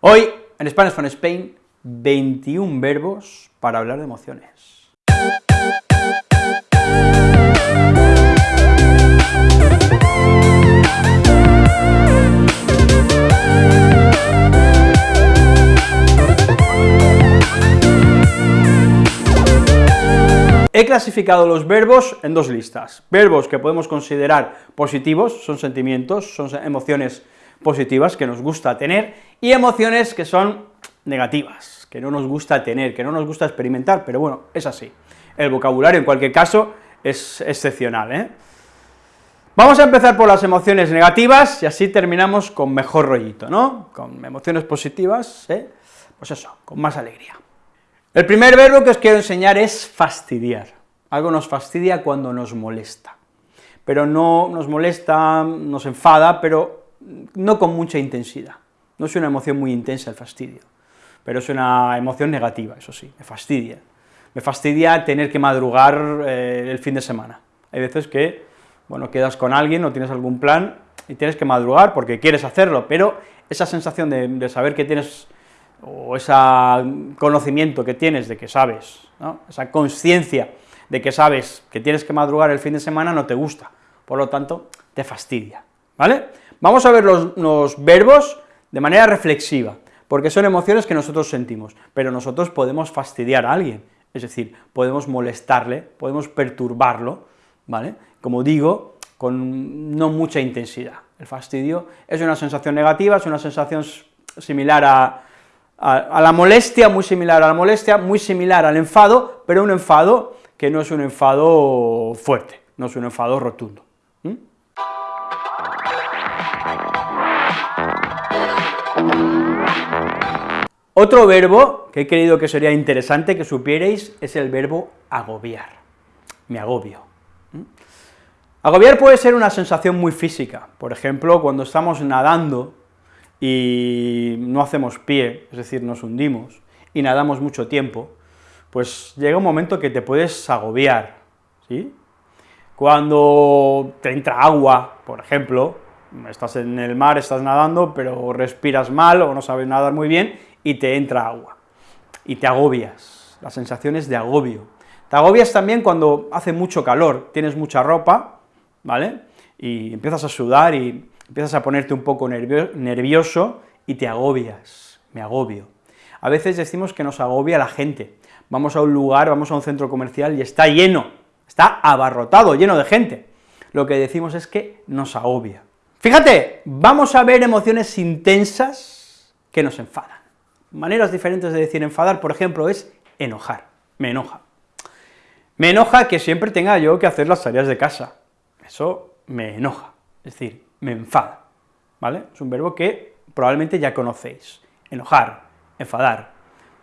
Hoy, en Spanish from Spain, 21 verbos para hablar de emociones. He clasificado los verbos en dos listas, verbos que podemos considerar positivos, son sentimientos, son emociones positivas que nos gusta tener, y emociones que son negativas, que no nos gusta tener, que no nos gusta experimentar, pero bueno, es así. El vocabulario, en cualquier caso, es excepcional, ¿eh? Vamos a empezar por las emociones negativas, y así terminamos con mejor rollito, ¿no? Con emociones positivas, ¿eh? pues eso, con más alegría. El primer verbo que os quiero enseñar es fastidiar. Algo nos fastidia cuando nos molesta, pero no nos molesta, nos enfada, pero no con mucha intensidad. No es una emoción muy intensa el fastidio, pero es una emoción negativa, eso sí, me fastidia. Me fastidia tener que madrugar eh, el fin de semana. Hay veces que, bueno, quedas con alguien o tienes algún plan y tienes que madrugar porque quieres hacerlo, pero esa sensación de, saber que tienes, o ese conocimiento que tienes de que sabes, esa conciencia de que sabes que tienes que madrugar el fin de semana no te gusta, por lo tanto, te fastidia, ¿vale? Vamos a ver los, verbos de manera reflexiva, porque son emociones que nosotros sentimos, pero nosotros podemos fastidiar a alguien, es decir, podemos molestarle, podemos perturbarlo, ¿vale? Como digo, con no mucha intensidad. El fastidio es una sensación negativa, es una sensación similar a, la molestia, muy similar a la molestia, muy similar al enfado, pero un enfado que no es un enfado fuerte, no es un enfado rotundo. Otro verbo que he creído que sería interesante que supierais es el verbo agobiar, me agobio. Agobiar puede ser una sensación muy física, por ejemplo, cuando estamos nadando y no hacemos pie, es decir, nos hundimos, y nadamos mucho tiempo, pues llega un momento que te puedes agobiar, ¿sí? Cuando te entra agua, por ejemplo, estás en el mar, estás nadando, pero respiras mal o no sabes nadar muy bien, y te entra agua, y te agobias, las sensaciones de agobio. Te agobias también cuando hace mucho calor, tienes mucha ropa, ¿vale?, y empiezas a sudar y empiezas a ponerte un poco nervioso y te agobias, me agobio. A veces decimos que nos agobia la gente, vamos a un lugar, vamos a un centro comercial y está lleno, está abarrotado, lleno de gente. Lo que decimos es que nos agobia. Fíjate, vamos a ver emociones intensas que nos enfadan. Maneras diferentes de decir enfadar, por ejemplo, es enojar, me enoja. Me enoja que siempre tenga yo que hacer las tareas de casa, eso me enoja, es decir, me enfada, ¿vale? Es un verbo que probablemente ya conocéis, enojar, enfadar.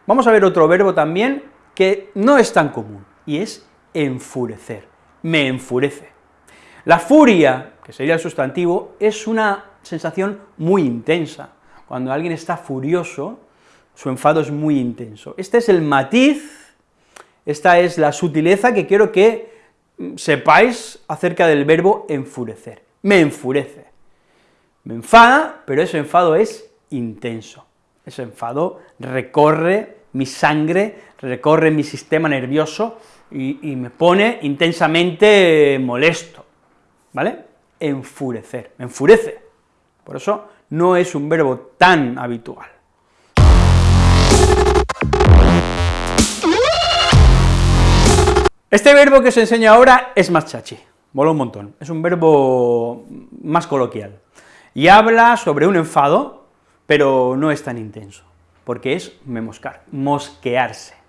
Vamos a ver otro verbo también que no es tan común, y es enfurecer, me enfurece. La furia, que sería el sustantivo, es una sensación muy intensa. Cuando alguien está furioso, su enfado es muy intenso. Este es el matiz, esta es la sutileza que quiero que mm, sepáis acerca del verbo enfurecer. Me enfurece. Me enfada, pero ese enfado es intenso. Ese enfado recorre mi sangre, recorre mi sistema nervioso y, y me pone intensamente molesto, ¿vale? Enfurecer, enfurece. Por eso no es un verbo tan habitual. Este verbo que os enseño ahora es más chachi, mola un montón, es un verbo más coloquial, y habla sobre un enfado, pero no es tan intenso, porque es memoscar, mosquearse.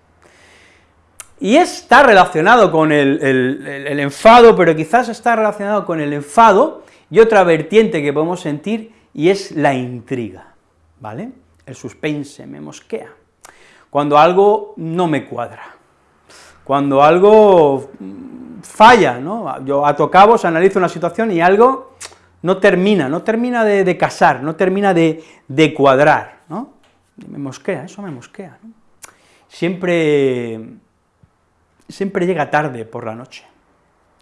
Y está relacionado con el, enfado, pero quizás está relacionado con el enfado y otra vertiente que podemos sentir, y es la intriga, ¿vale? El suspense, me mosquea. Cuando algo no me cuadra, cuando algo falla, ¿no? Yo ato cabos, analizo una situación y algo no termina, no termina de, casar, no termina de, cuadrar, ¿no? Me mosquea, eso me mosquea. Siempre, siempre llega tarde por la noche,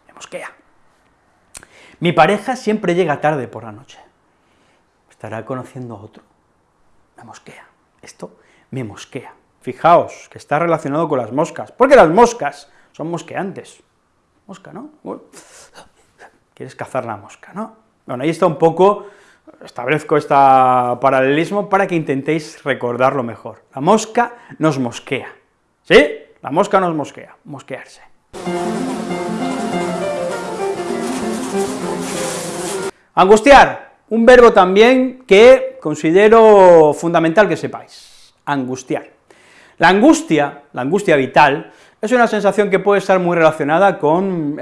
me mosquea. Mi pareja siempre llega tarde por la noche, estará conociendo a otro, me mosquea. esto me mosquea. Fijaos que está relacionado con las moscas, porque las moscas son mosqueantes. Mosca, ¿no? Quieres cazar la mosca, ¿no? Bueno, ahí está un poco, establezco este paralelismo para que intentéis recordarlo mejor. La mosca nos mosquea, ¿sí? La mosca nos mosquea, mosquearse. Angustiar, un verbo también que considero fundamental que sepáis, angustiar. La angustia, la angustia vital, es una sensación que puede estar muy relacionada con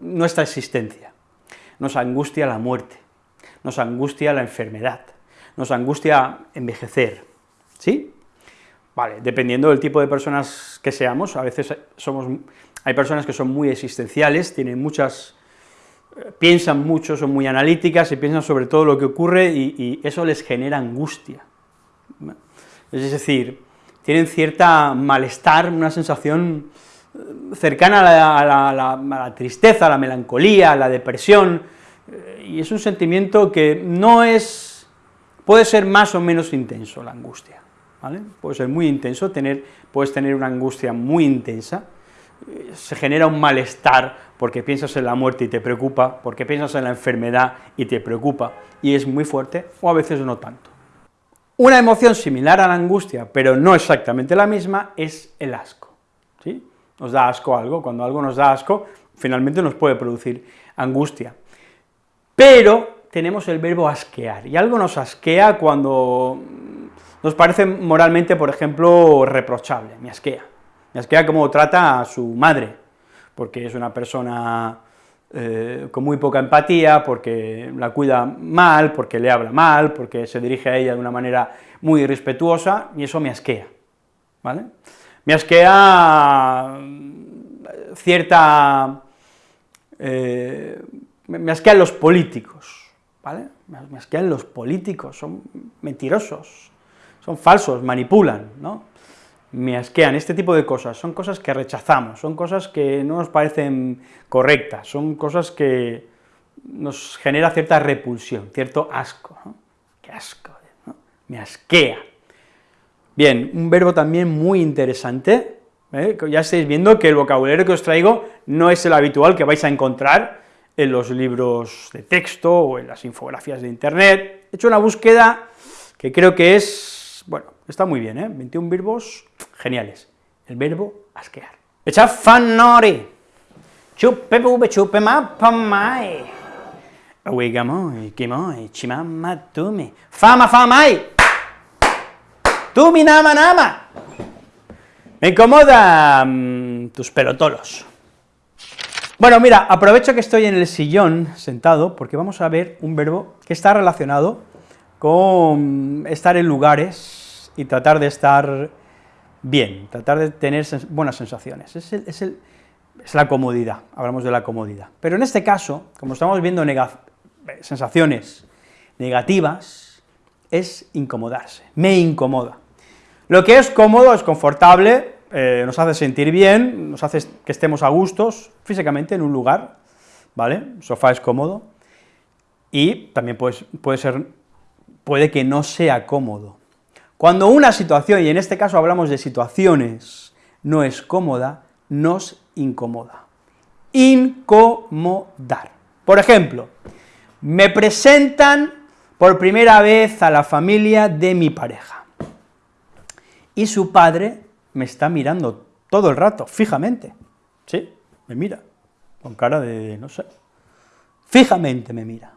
nuestra existencia. Nos angustia la muerte, nos angustia la enfermedad, nos angustia envejecer, ¿sí? Vale, dependiendo del tipo de personas que seamos, a veces somos, hay personas que son muy existenciales, tienen muchas, eh, piensan mucho, son muy analíticas y piensan sobre todo lo que ocurre y, eso les genera angustia. Es decir, tienen cierta malestar, una sensación eh, cercana a la, a la tristeza, a la melancolía, a la depresión, eh, y es un sentimiento que no es, puede ser más o menos intenso la angustia. Puede ser muy intenso, tener, puedes tener una angustia muy intensa, se genera un malestar porque piensas en la muerte y te preocupa, porque piensas en la enfermedad y te preocupa, y es muy fuerte, o a veces no tanto. Una emoción similar a la angustia, pero no exactamente la misma, es el asco, ¿sí? Nos da asco algo, cuando algo nos da asco, finalmente nos puede producir angustia. Pero tenemos el verbo asquear, y algo nos asquea cuando nos parece moralmente, por ejemplo, reprochable, me asquea. Me asquea cómo trata a su madre, porque es una persona eh, con muy poca empatía, porque la cuida mal, porque le habla mal, porque se dirige a ella de una manera muy irrespetuosa, y eso me asquea, ¿vale? Me asquea mm, cierta... Eh, me asquean los políticos, ¿vale? Me asquean los políticos, son mentirosos, son falsos, manipulan, ¿no? Me asquean, este tipo de cosas, son cosas que rechazamos, son cosas que no nos parecen correctas, son cosas que nos genera cierta repulsión, cierto asco. ¡Qué asco! Me asquea. Bien, un verbo también muy interesante, ¿eh? ya estáis viendo que el vocabulario que os traigo no es el habitual que vais a encontrar en los libros de texto o en las infografías de internet, he hecho una búsqueda que creo que es bueno, está muy bien, ¿eh? 21 verbos geniales. El verbo asquear. Echa fanori. Chupe pube chupe ma pamai. Uigamoi, kimoi, chimama tumi. Fama famai. Tumi nama nama. Me incomoda mm, tus pelotolos. Bueno, mira, aprovecho que estoy en el sillón sentado, porque vamos a ver un verbo que está relacionado con estar en lugares y tratar de estar bien, tratar de tener buenas sensaciones. Es, la comodidad, hablamos de la comodidad. Pero en este caso, como estamos viendo sensaciones negativas, es incomodarse, me incomoda. Lo que es cómodo, es confortable, eh, nos hace sentir bien, nos hace que estemos a gustos físicamente en un lugar, ¿vale? sofá es cómodo, y también puede, puede ser puede que no sea cómodo. Cuando una situación, y en este caso hablamos de situaciones, no es cómoda, nos incomoda. Incomodar. Por ejemplo, me presentan por primera vez a la familia de mi pareja, y su padre me está mirando todo el rato, fijamente, ¿sí? Me mira, con cara de, no sé, fijamente me mira.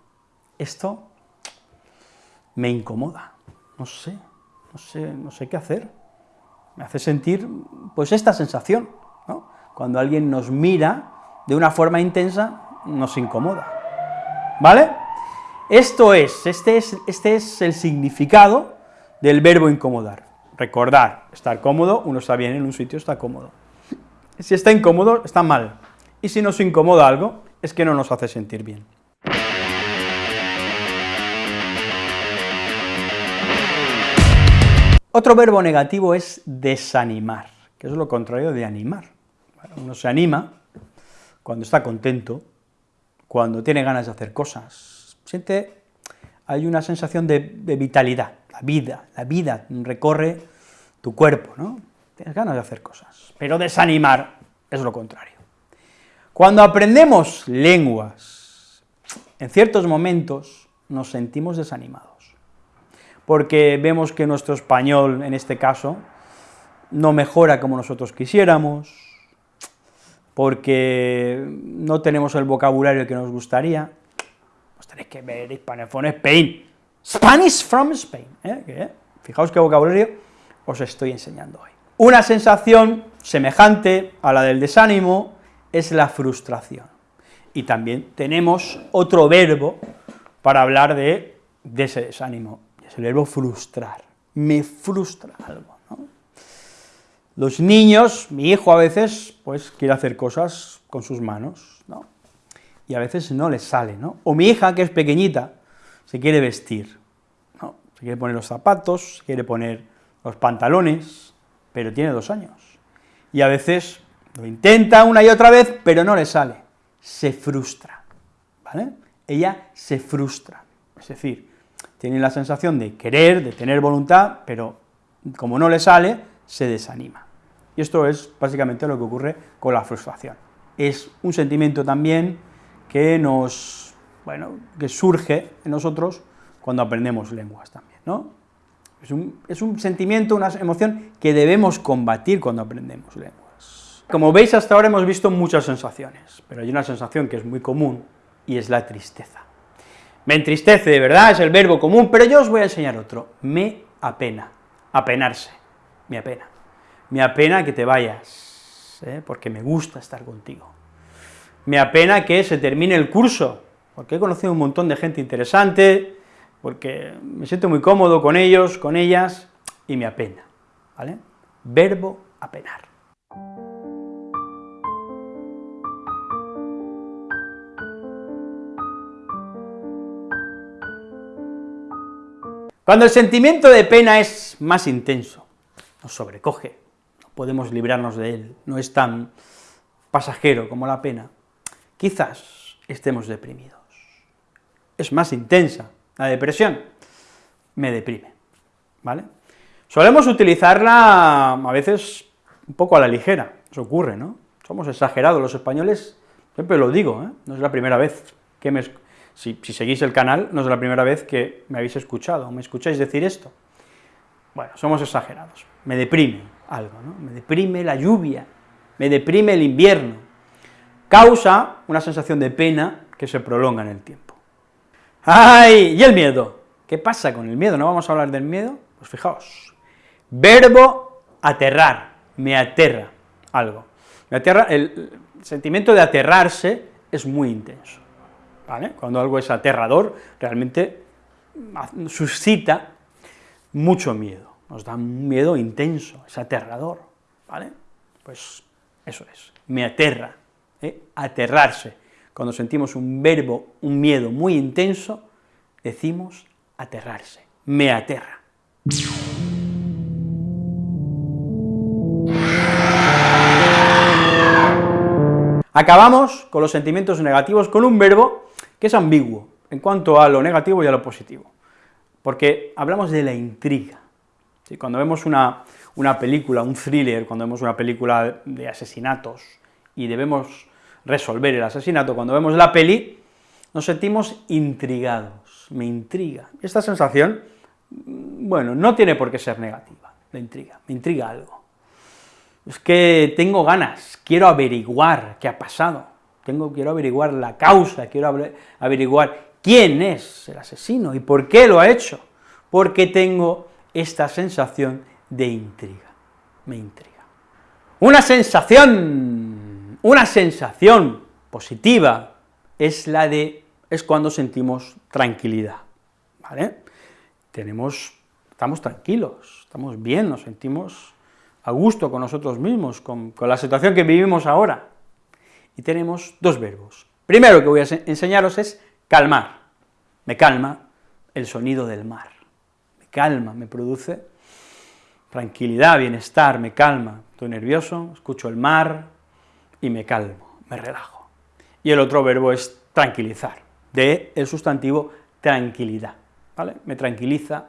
Esto me incomoda, no sé, no sé, no sé qué hacer. Me hace sentir, pues, esta sensación, ¿no? Cuando alguien nos mira de una forma intensa, nos incomoda, ¿vale? Esto es, este es, este es el significado del verbo incomodar. Recordar, estar cómodo, uno está bien en un sitio, está cómodo. Si está incómodo, está mal. Y si nos incomoda algo, es que no nos hace sentir bien. Otro verbo negativo es desanimar, que es lo contrario de animar. uno se anima cuando está contento, cuando tiene ganas de hacer cosas, siente, hay una sensación de, vitalidad, la vida, la vida recorre tu cuerpo, ¿no? Tienes ganas de hacer cosas, pero desanimar es lo contrario. Cuando aprendemos lenguas, en ciertos momentos nos sentimos desanimados, porque vemos que nuestro español, en este caso, no mejora como nosotros quisiéramos, porque no tenemos el vocabulario que nos gustaría, pues tenéis que ver Hispanophone Spain, Spanish from Spain, ¿eh? fijaos qué vocabulario os estoy enseñando hoy. Una sensación semejante a la del desánimo es la frustración, y también tenemos otro verbo para hablar de, ese desánimo, es el verbo frustrar, me frustra algo. Los niños, mi hijo a veces, pues quiere hacer cosas con sus manos, ¿no? Y a veces no les sale, ¿no? O mi hija, que es pequeñita, se quiere vestir, ¿no? Se quiere poner los zapatos, se quiere poner los pantalones, pero tiene dos años. Y a veces lo intenta una y otra vez, pero no le sale, se frustra, ¿vale? Ella se frustra, es decir, tiene la sensación de querer, de tener voluntad, pero como no le sale, se desanima. Y esto es básicamente lo que ocurre con la frustración. Es un sentimiento también que nos, bueno, que surge en nosotros cuando aprendemos lenguas también, ¿no? Es un, sentimiento, una emoción que debemos combatir cuando aprendemos lenguas. Como veis, hasta ahora hemos visto muchas sensaciones, pero hay una sensación que es muy común, y es la tristeza. Me entristece, verdad, es el verbo común, pero yo os voy a enseñar otro, me apena, apenarse me apena. Me apena que te vayas, ¿eh? porque me gusta estar contigo. Me apena que se termine el curso, porque he conocido un montón de gente interesante, porque me siento muy cómodo con ellos, con ellas, y me apena, ¿vale? Verbo apenar. Cuando el sentimiento de pena es más intenso, nos sobrecoge, no podemos librarnos de él, no es tan pasajero como la pena, quizás estemos deprimidos. Es más intensa, la depresión me deprime, ¿vale? Solemos utilizarla a veces un poco a la ligera, eso ocurre, ¿no? Somos exagerados los españoles, siempre lo digo, ¿eh? no es la primera vez que me... Si, si seguís el canal, no es la primera vez que me habéis escuchado, me escucháis decir esto. Bueno, somos exagerados, me deprime algo, ¿no? Me deprime la lluvia, me deprime el invierno, causa una sensación de pena que se prolonga en el tiempo. ¡Ay! ¿Y el miedo? ¿Qué pasa con el miedo? ¿No vamos a hablar del miedo? Pues fijaos, verbo aterrar, me aterra algo. Me aterra, el sentimiento de aterrarse es muy intenso, ¿vale? Cuando algo es aterrador, realmente suscita mucho miedo, nos da un miedo intenso, es aterrador, ¿vale? Pues eso es, me aterra, ¿eh? aterrarse. Cuando sentimos un verbo, un miedo muy intenso, decimos aterrarse, me aterra. Acabamos con los sentimientos negativos con un verbo que es ambiguo en cuanto a lo negativo y a lo positivo porque hablamos de la intriga. Cuando vemos una, película, un thriller, cuando vemos una película de asesinatos y debemos resolver el asesinato, cuando vemos la peli, nos sentimos intrigados, me intriga. Esta sensación, bueno, no tiene por qué ser negativa, la intriga, me intriga algo. Es que tengo ganas, quiero averiguar qué ha pasado, tengo, quiero averiguar la causa, quiero averiguar quién es el asesino y por qué lo ha hecho, porque tengo esta sensación de intriga, me intriga. Una sensación, una sensación positiva es la de, es cuando sentimos tranquilidad, ¿vale? Tenemos, estamos tranquilos, estamos bien, nos sentimos a gusto con nosotros mismos, con, con la situación que vivimos ahora. Y tenemos dos verbos. Primero que voy a enseñaros es calmar, me calma el sonido del mar, me calma, me produce tranquilidad, bienestar, me calma, estoy nervioso, escucho el mar y me calmo, me relajo. Y el otro verbo es tranquilizar, de el sustantivo tranquilidad, ¿vale? Me tranquiliza,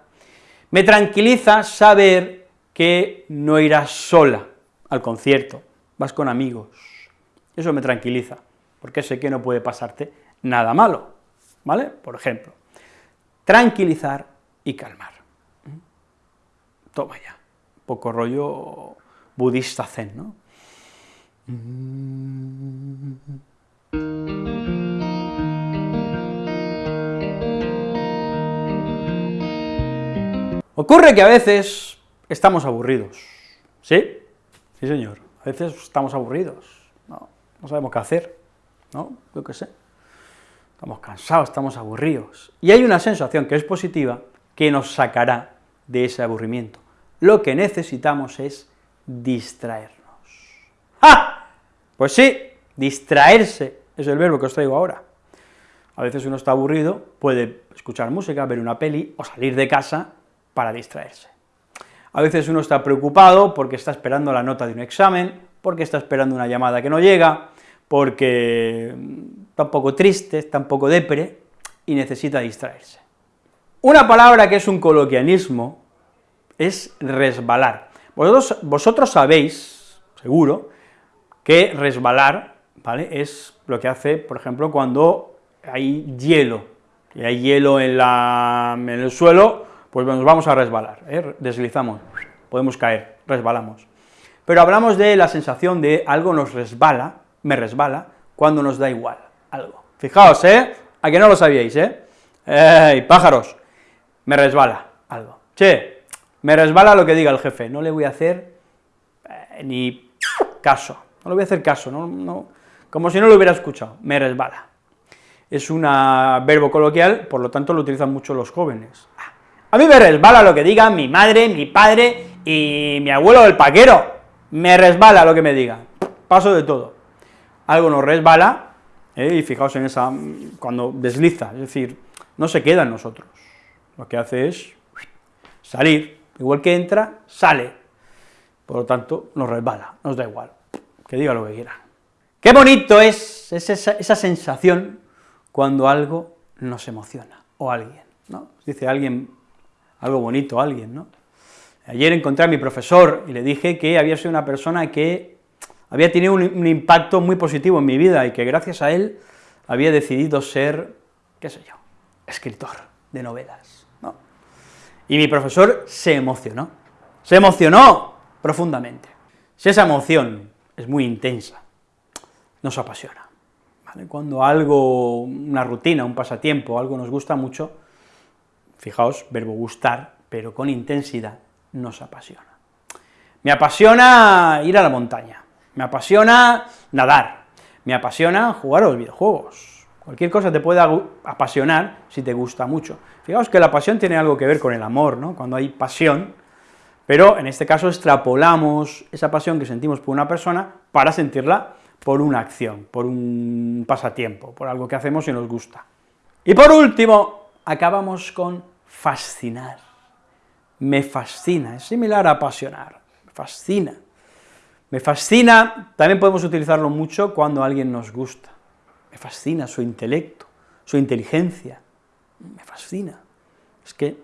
Me tranquiliza saber que no irás sola al concierto, vas con amigos. Eso me tranquiliza, porque sé que no puede pasarte nada malo, ¿vale? Por ejemplo, tranquilizar y calmar. Toma ya, poco rollo budista zen, ¿no? Ocurre que a veces estamos aburridos, ¿sí? Sí, señor, a veces estamos aburridos, no, no sabemos qué hacer, ¿no? Yo qué sé, estamos cansados, estamos aburridos, y hay una sensación que es positiva que nos sacará de ese aburrimiento. Lo que necesitamos es distraernos. ¡Ah! Pues sí, distraerse es el verbo que os traigo ahora. A veces uno está aburrido, puede escuchar música, ver una peli, o salir de casa para distraerse. A veces uno está preocupado porque está esperando la nota de un examen, porque está esperando una llamada que no llega, porque está un poco triste, está un poco depre, y necesita distraerse. Una palabra que es un coloquialismo es resbalar. Vosotros sabéis, seguro, que resbalar, ¿vale?, es lo que hace, por ejemplo, cuando hay hielo, y hay hielo en, la, en el suelo, pues nos vamos a resbalar, ¿eh? deslizamos, podemos caer, resbalamos. Pero hablamos de la sensación de algo nos resbala, me resbala, cuando nos da igual algo. Fijaos, ¿eh?, a que no lo sabíais, ¿eh? ¡Ey, pájaros! Me resbala algo. Che, me resbala lo que diga el jefe, no le voy a hacer eh, ni caso, no le voy a hacer caso, no, no, como si no lo hubiera escuchado, me resbala. Es un verbo coloquial, por lo tanto lo utilizan mucho los jóvenes. A mí me resbala lo que diga mi madre, mi padre y mi abuelo el paquero, me resbala lo que me diga, paso de todo. Algo nos resbala, eh, y fijaos en esa, cuando desliza, es decir, no se queda en nosotros, lo que hace es salir, igual que entra, sale, por lo tanto, nos resbala, nos da igual, que diga lo que quiera. Qué bonito es, esa, esa, sensación cuando algo nos emociona, o alguien, ¿no? Dice alguien, algo bonito alguien, ¿no? Ayer encontré a mi profesor y le dije que había sido una persona que había tenido un, un impacto muy positivo en mi vida y que gracias a él había decidido ser, qué sé yo, escritor de novelas, ¿no? Y mi profesor se emocionó, se emocionó profundamente. Si esa emoción es muy intensa, nos apasiona. Cuando algo, una rutina, un pasatiempo, algo nos gusta mucho, fijaos, verbo gustar, pero con intensidad, nos apasiona. Me apasiona ir a la montaña, me apasiona nadar, me apasiona jugar a los videojuegos, Cualquier cosa te puede apasionar si te gusta mucho. Fijaos que la pasión tiene algo que ver con el amor, ¿no? Cuando hay pasión, pero en este caso extrapolamos esa pasión que sentimos por una persona para sentirla por una acción, por un pasatiempo, por algo que hacemos y nos gusta. Y por último, acabamos con fascinar. Me fascina, es similar a apasionar, me fascina. Me fascina, también podemos utilizarlo mucho cuando alguien nos gusta me fascina su intelecto, su inteligencia, me fascina. Es que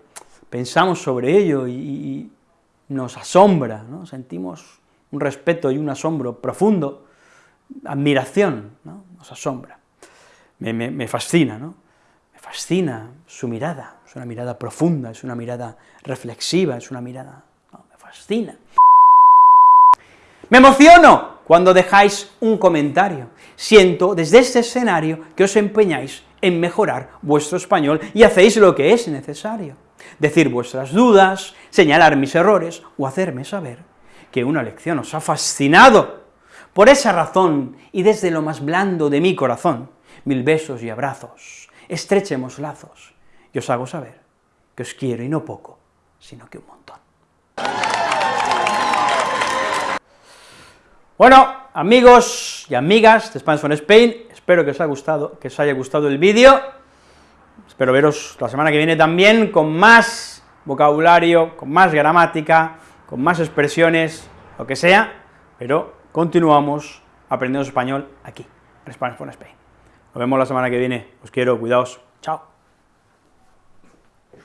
pensamos sobre ello y, nos asombra, ¿no? sentimos un respeto y un asombro profundo, admiración, ¿no? nos asombra. Me, me, fascina, ¿no? Me fascina su mirada, es una mirada profunda, es una mirada reflexiva, es una mirada... me fascina. ¡Me emociono! cuando dejáis un comentario. Siento desde este escenario que os empeñáis en mejorar vuestro español y hacéis lo que es necesario. Decir vuestras dudas, señalar mis errores o hacerme saber que una lección os ha fascinado. Por esa razón, y desde lo más blando de mi corazón, mil besos y abrazos, estrechemos lazos, y os hago saber que os quiero y no poco, sino que un montón. Bueno, amigos y amigas de from Spain, espero que os haya gustado, que os haya gustado el vídeo, espero veros la semana que viene también con más vocabulario, con más gramática, con más expresiones, lo que sea, pero continuamos aprendiendo español aquí, en Spanish from Spain. Nos vemos la semana que viene, os quiero, cuidaos, chao.